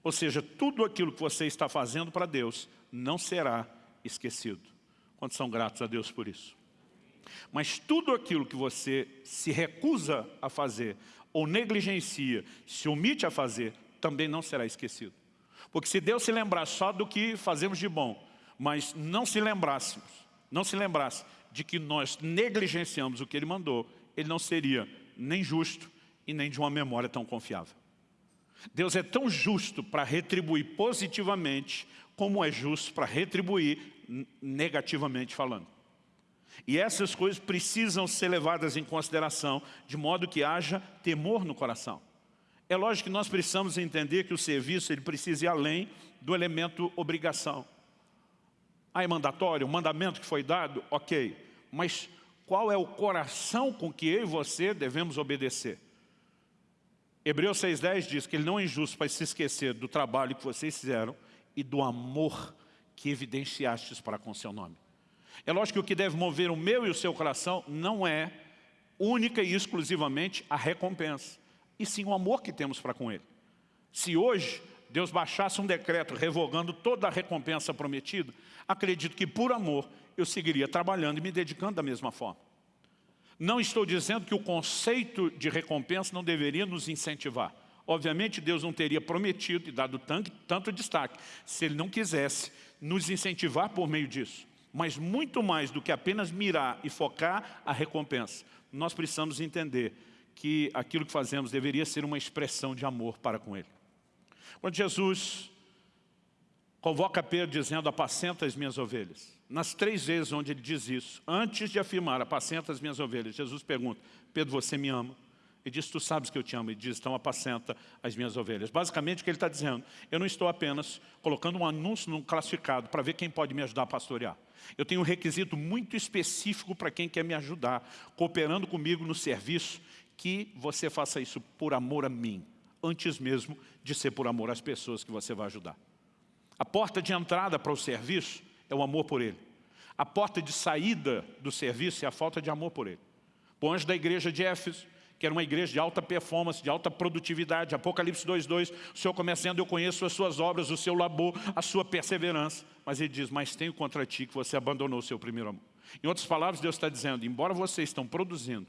Ou seja, tudo aquilo que você está fazendo para Deus não será esquecido. Quantos são gratos a Deus por isso? Mas tudo aquilo que você se recusa a fazer, ou negligencia, se omite a fazer, também não será esquecido. Porque se Deus se lembrar só do que fazemos de bom, mas não se lembrássemos, não se lembrasse de que nós negligenciamos o que Ele mandou, Ele não seria nem justo e nem de uma memória tão confiável. Deus é tão justo para retribuir positivamente, como é justo para retribuir negativamente falando. E essas coisas precisam ser levadas em consideração, de modo que haja temor no coração. É lógico que nós precisamos entender que o serviço ele precisa ir além do elemento obrigação. Ah, é mandatório, o mandamento que foi dado, ok. Mas qual é o coração com que eu e você devemos obedecer? Hebreus 6,10 diz que ele não é injusto para se esquecer do trabalho que vocês fizeram e do amor que evidenciastes para com seu nome. É lógico que o que deve mover o meu e o seu coração não é única e exclusivamente a recompensa, e sim o amor que temos para com Ele. Se hoje Deus baixasse um decreto revogando toda a recompensa prometida, acredito que por amor eu seguiria trabalhando e me dedicando da mesma forma. Não estou dizendo que o conceito de recompensa não deveria nos incentivar. Obviamente Deus não teria prometido e dado tanto, destaque se Ele não quisesse nos incentivar por meio disso. Mas muito mais do que apenas mirar e focar a recompensa, nós precisamos entender que aquilo que fazemos deveria ser uma expressão de amor para com Ele. Quando Jesus convoca Pedro dizendo, apacenta as minhas ovelhas, nas três vezes onde ele diz isso, antes de afirmar, apacenta as minhas ovelhas, Jesus pergunta, Pedro, você me ama? Ele diz, tu sabes que eu te amo. Ele diz, então apacenta as minhas ovelhas. Basicamente o que ele está dizendo, eu não estou apenas colocando um anúncio num classificado para ver quem pode me ajudar a pastorear. Eu tenho um requisito muito específico para quem quer me ajudar, cooperando comigo no serviço, que você faça isso por amor a mim, antes mesmo de ser por amor às pessoas que você vai ajudar. A porta de entrada para o serviço é o amor por ele. A porta de saída do serviço é a falta de amor por ele. O anjo da igreja de Éfeso, que era uma igreja de alta performance, de alta produtividade, Apocalipse 2.2, o Senhor começando, eu conheço as suas obras, o seu labor, a sua perseverança. Mas ele diz, mas tenho contra ti que você abandonou o seu primeiro amor. Em outras palavras, Deus está dizendo, embora vocês estão produzindo,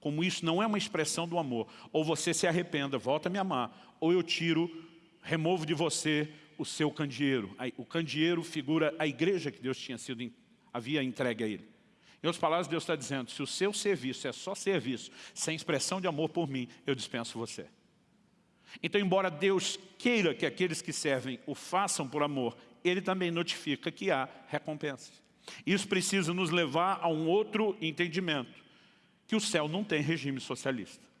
como isso não é uma expressão do amor, ou você se arrependa, volta a me amar, ou eu tiro, removo de você o seu candeeiro. O candeeiro figura a igreja que Deus tinha sido, havia entregue a ele. Em outras palavras, Deus está dizendo, se o seu serviço é só serviço, sem expressão de amor por mim, eu dispenso você. Então, embora Deus queira que aqueles que servem o façam por amor, Ele também notifica que há recompensas. Isso precisa nos levar a um outro entendimento, que o céu não tem regime socialista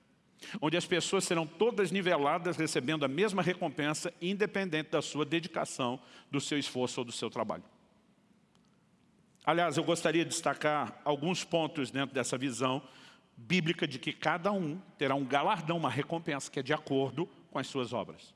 onde as pessoas serão todas niveladas recebendo a mesma recompensa, independente da sua dedicação, do seu esforço ou do seu trabalho. Aliás, eu gostaria de destacar alguns pontos dentro dessa visão bíblica de que cada um terá um galardão, uma recompensa que é de acordo com as suas obras.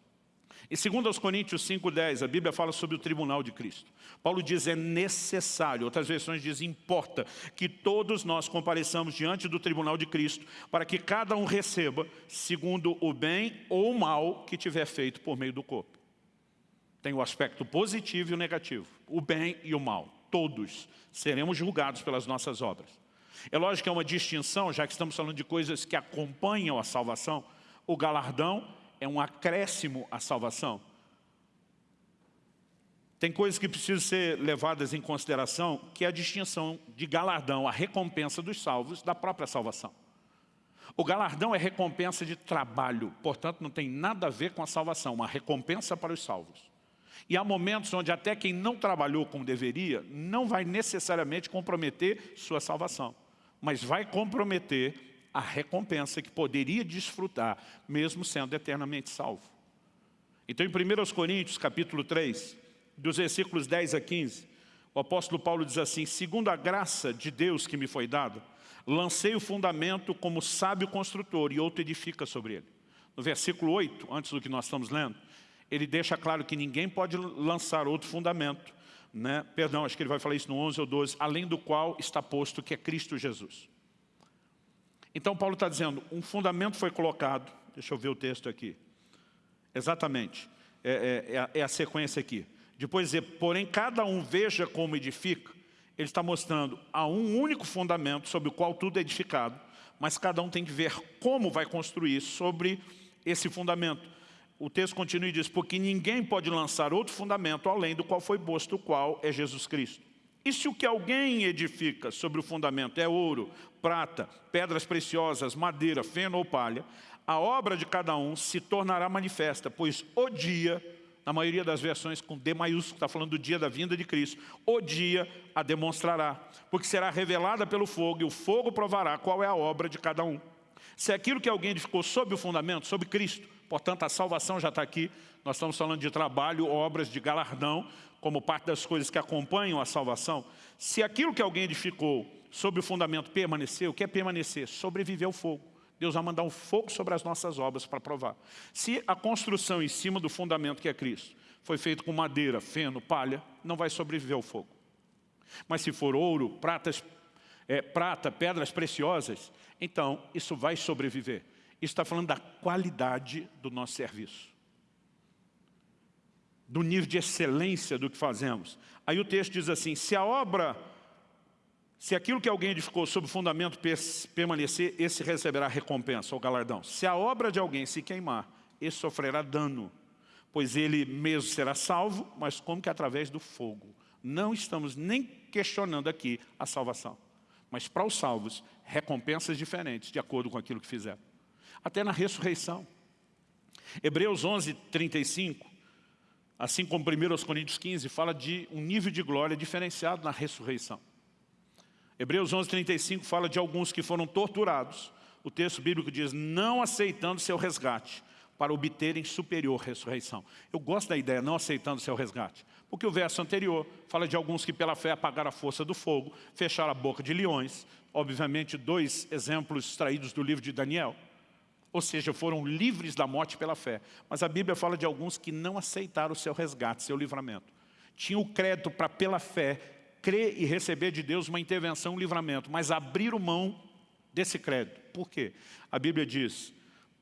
Em 2 Coríntios 5,10, a Bíblia fala sobre o tribunal de Cristo. Paulo diz, é necessário, outras versões dizem, importa, que todos nós compareçamos diante do tribunal de Cristo, para que cada um receba, segundo o bem ou o mal que tiver feito por meio do corpo. Tem o aspecto positivo e o negativo, o bem e o mal. Todos seremos julgados pelas nossas obras. É lógico que é uma distinção, já que estamos falando de coisas que acompanham a salvação, o galardão é um acréscimo à salvação. Tem coisas que precisam ser levadas em consideração, que é a distinção de galardão, a recompensa dos salvos da própria salvação. O galardão é recompensa de trabalho, portanto não tem nada a ver com a salvação, uma recompensa para os salvos. E há momentos onde até quem não trabalhou como deveria, não vai necessariamente comprometer sua salvação, mas vai comprometer a recompensa que poderia desfrutar, mesmo sendo eternamente salvo. Então, em 1 Coríntios, capítulo 3, dos versículos 10 a 15, o apóstolo Paulo diz assim, segundo a graça de Deus que me foi dada, lancei o fundamento como sábio construtor e outro edifica sobre ele. No versículo 8, antes do que nós estamos lendo, ele deixa claro que ninguém pode lançar outro fundamento, né? perdão, acho que ele vai falar isso no 11 ou 12, além do qual está posto que é Cristo Jesus. Então Paulo está dizendo, um fundamento foi colocado, deixa eu ver o texto aqui, exatamente, é, é, é, a, é a sequência aqui. Depois dizer, porém cada um veja como edifica, ele está mostrando, há um único fundamento sobre o qual tudo é edificado, mas cada um tem que ver como vai construir sobre esse fundamento. O texto continua e diz, porque ninguém pode lançar outro fundamento além do qual foi posto, o qual é Jesus Cristo. E se o que alguém edifica sobre o fundamento é ouro, prata, pedras preciosas, madeira, feno ou palha, a obra de cada um se tornará manifesta, pois o dia na maioria das versões com D maiúsculo, está falando do dia da vinda de Cristo. O dia a demonstrará, porque será revelada pelo fogo, e o fogo provará qual é a obra de cada um. Se aquilo que alguém edificou sob o fundamento, sob Cristo, portanto a salvação já está aqui, nós estamos falando de trabalho, obras de galardão, como parte das coisas que acompanham a salvação. Se aquilo que alguém edificou sob o fundamento permanecer, o que é permanecer? Sobreviver ao fogo. Deus vai mandar um fogo sobre as nossas obras para provar. Se a construção em cima do fundamento que é Cristo foi feito com madeira, feno, palha, não vai sobreviver ao fogo. Mas se for ouro, pratas, é, prata, pedras preciosas, então isso vai sobreviver. Está falando da qualidade do nosso serviço. Do nível de excelência do que fazemos. Aí o texto diz assim, se a obra se aquilo que alguém edificou sob o fundamento permanecer, esse receberá recompensa ou galardão. Se a obra de alguém se queimar, esse sofrerá dano, pois ele mesmo será salvo, mas como que através do fogo. Não estamos nem questionando aqui a salvação. Mas para os salvos, recompensas diferentes, de acordo com aquilo que fizeram. Até na ressurreição. Hebreus 11, 35, assim como 1 Coríntios 15, fala de um nível de glória diferenciado na ressurreição. Hebreus 11, 35 fala de alguns que foram torturados. O texto bíblico diz, não aceitando seu resgate, para obterem superior ressurreição. Eu gosto da ideia, não aceitando seu resgate. Porque o verso anterior fala de alguns que pela fé apagaram a força do fogo, fecharam a boca de leões. Obviamente, dois exemplos extraídos do livro de Daniel. Ou seja, foram livres da morte pela fé. Mas a Bíblia fala de alguns que não aceitaram o seu resgate, seu livramento. Tinham o crédito para, pela fé, crer e receber de Deus uma intervenção, um livramento, mas abriram mão desse crédito. Por quê? A Bíblia diz,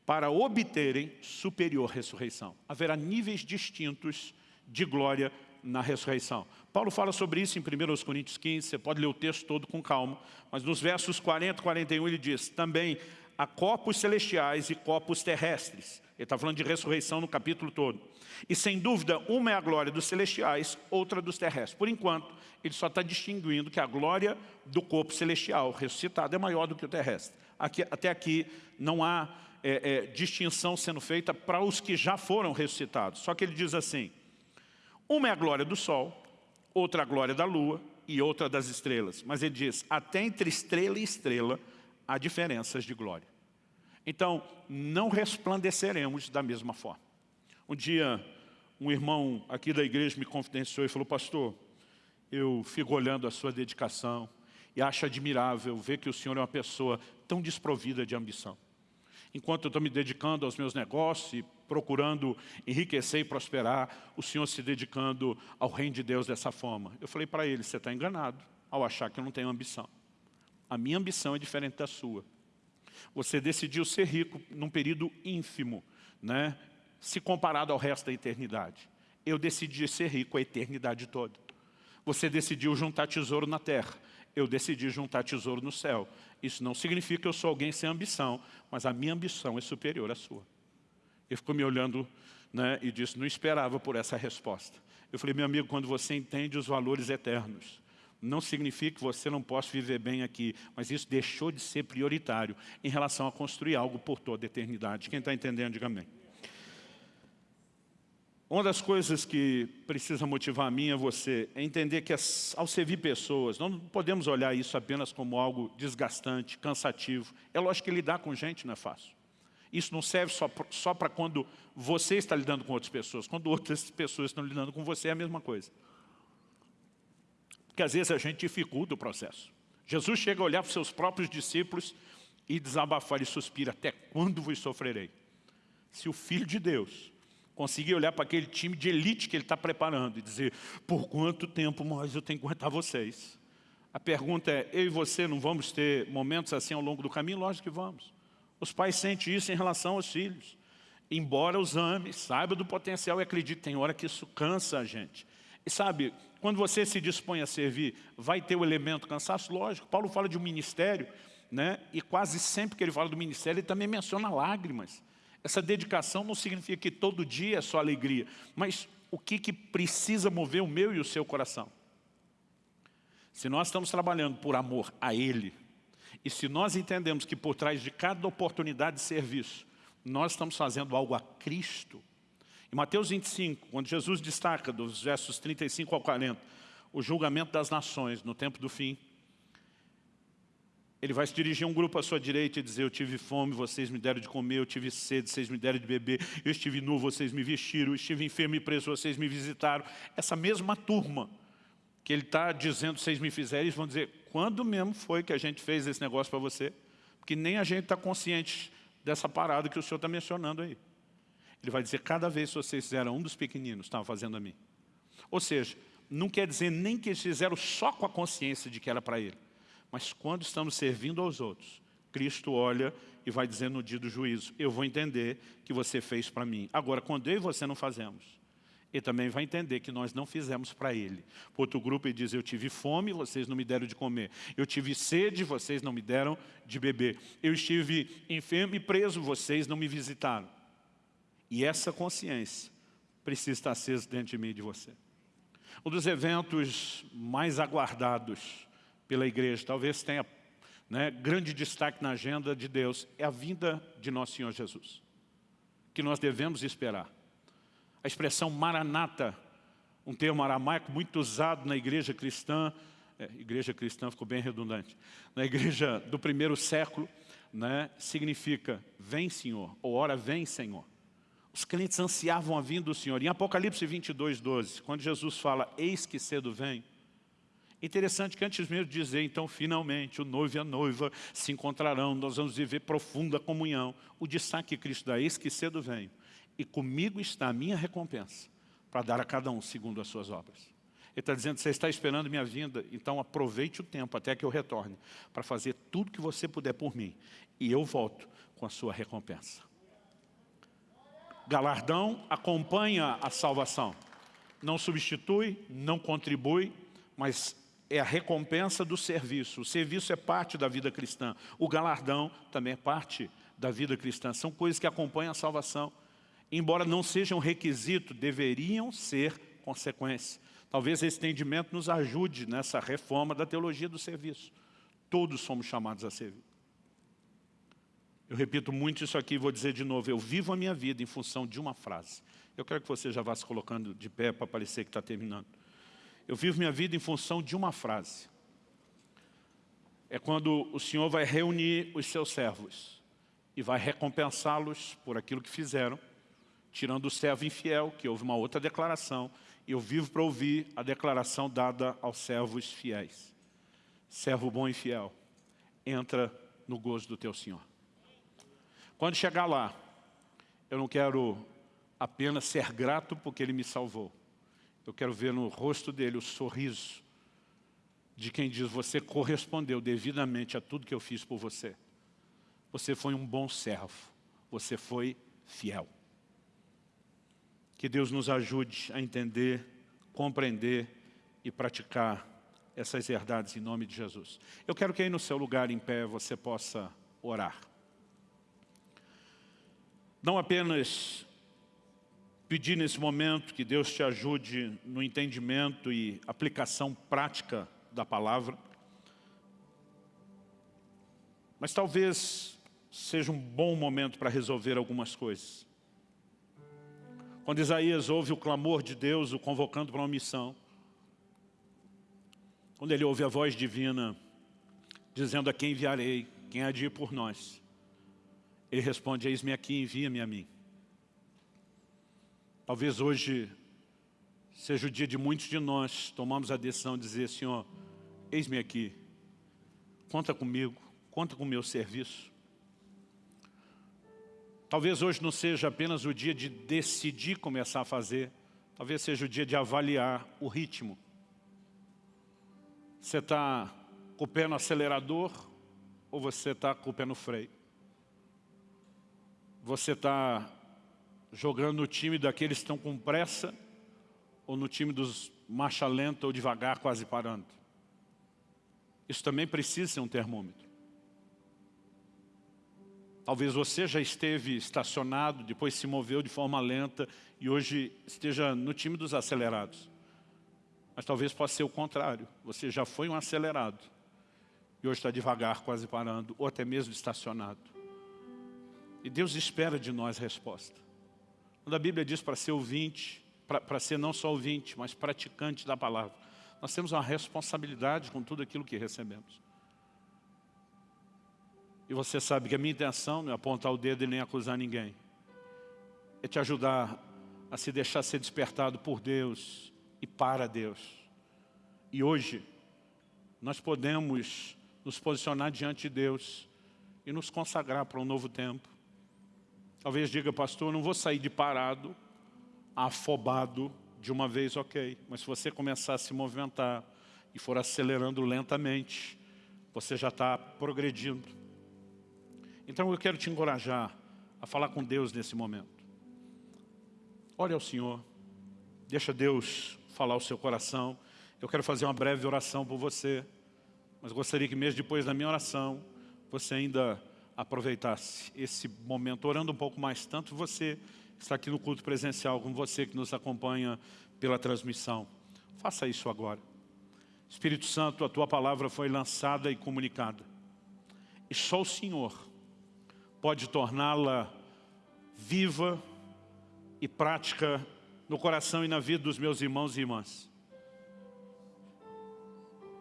para obterem superior ressurreição. Haverá níveis distintos de glória na ressurreição. Paulo fala sobre isso em 1 Coríntios 15, você pode ler o texto todo com calma, mas nos versos 40 e 41 ele diz, também há corpos celestiais e corpos terrestres. Ele está falando de ressurreição no capítulo todo. E sem dúvida, uma é a glória dos celestiais, outra dos terrestres. Por enquanto, ele só está distinguindo que a glória do corpo celestial ressuscitado é maior do que o terrestre. Aqui, até aqui não há é, é, distinção sendo feita para os que já foram ressuscitados. Só que ele diz assim, uma é a glória do sol, outra a glória da lua e outra das estrelas. Mas ele diz, até entre estrela e estrela há diferenças de glória. Então, não resplandeceremos da mesma forma. Um dia, um irmão aqui da igreja me confidenciou e falou, pastor, eu fico olhando a sua dedicação e acho admirável ver que o senhor é uma pessoa tão desprovida de ambição. Enquanto eu estou me dedicando aos meus negócios e procurando enriquecer e prosperar, o senhor se dedicando ao reino de Deus dessa forma. Eu falei para ele, você está enganado ao achar que eu não tenho ambição. A minha ambição é diferente da sua. Você decidiu ser rico num período ínfimo, né? se comparado ao resto da eternidade. Eu decidi ser rico a eternidade toda. Você decidiu juntar tesouro na terra. Eu decidi juntar tesouro no céu. Isso não significa que eu sou alguém sem ambição, mas a minha ambição é superior à sua. Ele ficou me olhando né, e disse, não esperava por essa resposta. Eu falei, meu amigo, quando você entende os valores eternos, não significa que você não possa viver bem aqui, mas isso deixou de ser prioritário em relação a construir algo por toda a eternidade. Quem está entendendo, diga amém. Uma das coisas que precisa motivar a mim e você é entender que ao servir pessoas, não podemos olhar isso apenas como algo desgastante, cansativo. É lógico que lidar com gente não é fácil. Isso não serve só para quando você está lidando com outras pessoas. Quando outras pessoas estão lidando com você é a mesma coisa. Porque às vezes a gente dificulta o processo. Jesus chega a olhar para os seus próprios discípulos e desabafar e suspira, até quando vos sofrerei? Se o Filho de Deus conseguir olhar para aquele time de elite que ele está preparando e dizer, por quanto tempo mais eu tenho que aguentar vocês? A pergunta é, eu e você não vamos ter momentos assim ao longo do caminho? Lógico que vamos. Os pais sentem isso em relação aos filhos. Embora os ame, saiba do potencial e acredite, tem hora que isso cansa a gente. E sabe, quando você se dispõe a servir, vai ter o elemento cansaço? Lógico, Paulo fala de um ministério, né? e quase sempre que ele fala do ministério, ele também menciona lágrimas. Essa dedicação não significa que todo dia é só alegria, mas o que, que precisa mover o meu e o seu coração? Se nós estamos trabalhando por amor a Ele, e se nós entendemos que por trás de cada oportunidade de serviço, nós estamos fazendo algo a Cristo, Em Mateus 25, quando Jesus destaca dos versos 35 ao 40, o julgamento das nações no tempo do fim, ele vai se dirigir a um grupo à sua direita e dizer, eu tive fome, vocês me deram de comer, eu tive sede, vocês me deram de beber, eu estive nu, vocês me vestiram, eu estive enfermo e preso, vocês me visitaram. Essa mesma turma que ele está dizendo, vocês me fizeram, eles vão dizer, quando mesmo foi que a gente fez esse negócio para você? Porque nem a gente está consciente dessa parada que o senhor está mencionando aí. Ele vai dizer, cada vez que vocês fizeram um dos pequeninos, estavam fazendo a mim. Ou seja, não quer dizer nem que eles fizeram só com a consciência de que era para ele. Mas quando estamos servindo aos outros, Cristo olha e vai dizer no dia do juízo, eu vou entender que você fez para mim. Agora, quando eu e você não fazemos, ele também vai entender que nós não fizemos para ele. Outro grupo ele diz, eu tive fome, vocês não me deram de comer. Eu tive sede, vocês não me deram de beber. Eu estive enfermo e preso, vocês não me visitaram. E essa consciência precisa estar acesa dentro de mim e de você. Um dos eventos mais aguardados pela igreja, talvez tenha né, grande destaque na agenda de Deus, é a vinda de nosso Senhor Jesus, que nós devemos esperar. A expressão maranata, um termo aramaico muito usado na igreja cristã, é, igreja cristã ficou bem redundante, na igreja do primeiro século, né, significa vem Senhor, ou ora vem Senhor. Os crentes ansiavam a vinda do Senhor. Em Apocalipse 22, 12, quando Jesus fala, eis que cedo vem, Interessante que antes mesmo de dizer, então, finalmente, o noivo e a noiva se encontrarão, nós vamos viver profunda comunhão. O destaque que Cristo dá, eis que cedo venho, e comigo está a minha recompensa, para dar a cada um segundo as suas obras. Ele está dizendo, você está esperando minha vinda, então aproveite o tempo até que eu retorne, para fazer tudo que você puder por mim, e eu volto com a sua recompensa. Galardão acompanha a salvação. Não substitui, não contribui, mas é a recompensa do serviço. O serviço é parte da vida cristã. O galardão também é parte da vida cristã. São coisas que acompanham a salvação. Embora não sejam requisito, deveriam ser consequência. Talvez esse entendimento nos ajude nessa reforma da teologia do serviço. Todos somos chamados a servir. Eu repito muito isso aqui e vou dizer de novo. Eu vivo a minha vida em função de uma frase. Eu quero que você já vá se colocando de pé para parecer que está terminando. Eu vivo minha vida em função de uma frase. É quando o Senhor vai reunir os seus servos e vai recompensá-los por aquilo que fizeram, tirando o servo infiel, que houve uma outra declaração, e eu vivo para ouvir a declaração dada aos servos fiéis. Servo bom e fiel, entra no gozo do teu Senhor. Quando chegar lá, eu não quero apenas ser grato porque Ele me salvou, eu quero ver no rosto dele o sorriso de quem diz, você correspondeu devidamente a tudo que eu fiz por você. Você foi um bom servo, você foi fiel. Que Deus nos ajude a entender, compreender e praticar essas verdades em nome de Jesus. Eu quero que aí no seu lugar em pé você possa orar. Não apenas pedir nesse momento que Deus te ajude no entendimento e aplicação prática da palavra. Mas talvez seja um bom momento para resolver algumas coisas. Quando Isaías ouve o clamor de Deus, o convocando para uma missão, quando ele ouve a voz divina, dizendo a quem enviarei, quem há de ir por nós, ele responde, eis-me aqui, envia-me a mim. Talvez hoje seja o dia de muitos de nós tomamos a decisão de dizer, Senhor, eis-me aqui, conta comigo, conta com o meu serviço. Talvez hoje não seja apenas o dia de decidir começar a fazer, talvez seja o dia de avaliar o ritmo. Você está com o pé no acelerador ou você está com o pé no freio? Você está jogando no time daqueles que estão com pressa ou no time dos marcha lenta ou devagar, quase parando. Isso também precisa ser um termômetro. Talvez você já esteve estacionado, depois se moveu de forma lenta e hoje esteja no time dos acelerados. Mas talvez possa ser o contrário. Você já foi um acelerado e hoje está devagar, quase parando, ou até mesmo estacionado. E Deus espera de nós resposta. Quando a Bíblia diz para ser ouvinte, para ser não só ouvinte, mas praticante da palavra, nós temos uma responsabilidade com tudo aquilo que recebemos. E você sabe que a minha intenção não é apontar o dedo e nem acusar ninguém. É te ajudar a se deixar ser despertado por Deus e para Deus. E hoje, nós podemos nos posicionar diante de Deus e nos consagrar para um novo tempo. Talvez diga, pastor, não vou sair de parado, afobado de uma vez, ok. Mas se você começar a se movimentar e for acelerando lentamente, você já está progredindo. Então eu quero te encorajar a falar com Deus nesse momento. Olhe ao Senhor, deixa Deus falar o seu coração. Eu quero fazer uma breve oração por você, mas gostaria que mesmo depois da minha oração, você ainda aproveitasse esse momento, orando um pouco mais, tanto você que está aqui no culto presencial, como você que nos acompanha pela transmissão. Faça isso agora. Espírito Santo, a Tua palavra foi lançada e comunicada. E só o Senhor pode torná-la viva e prática no coração e na vida dos meus irmãos e irmãs.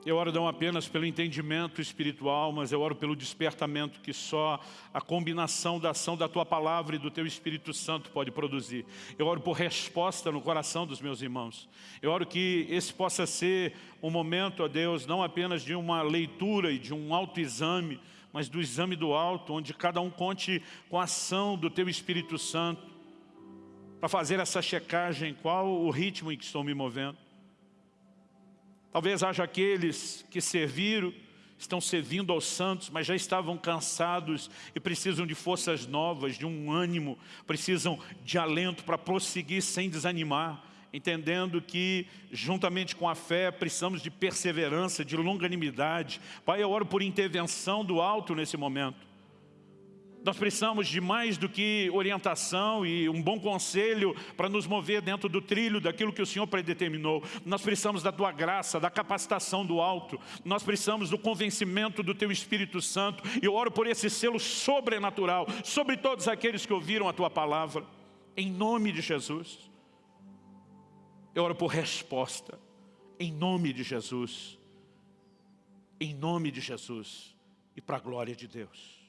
Eu oro não apenas pelo entendimento espiritual, mas eu oro pelo despertamento que só a combinação da ação da Tua Palavra e do Teu Espírito Santo pode produzir. Eu oro por resposta no coração dos meus irmãos. Eu oro que esse possa ser um momento, ó Deus, não apenas de uma leitura e de um autoexame, mas do exame do alto, onde cada um conte com a ação do Teu Espírito Santo, para fazer essa checagem, qual o ritmo em que estou me movendo. Talvez haja aqueles que serviram, estão servindo aos santos, mas já estavam cansados e precisam de forças novas, de um ânimo, precisam de alento para prosseguir sem desanimar entendendo que, juntamente com a fé, precisamos de perseverança, de longanimidade. Pai, eu oro por intervenção do alto nesse momento. Nós precisamos de mais do que orientação e um bom conselho para nos mover dentro do trilho daquilo que o Senhor predeterminou. Nós precisamos da Tua graça, da capacitação do alto. Nós precisamos do convencimento do Teu Espírito Santo. E eu oro por esse selo sobrenatural sobre todos aqueles que ouviram a Tua palavra. Em nome de Jesus. Eu oro por resposta, em nome de Jesus, em nome de Jesus e para a glória de Deus.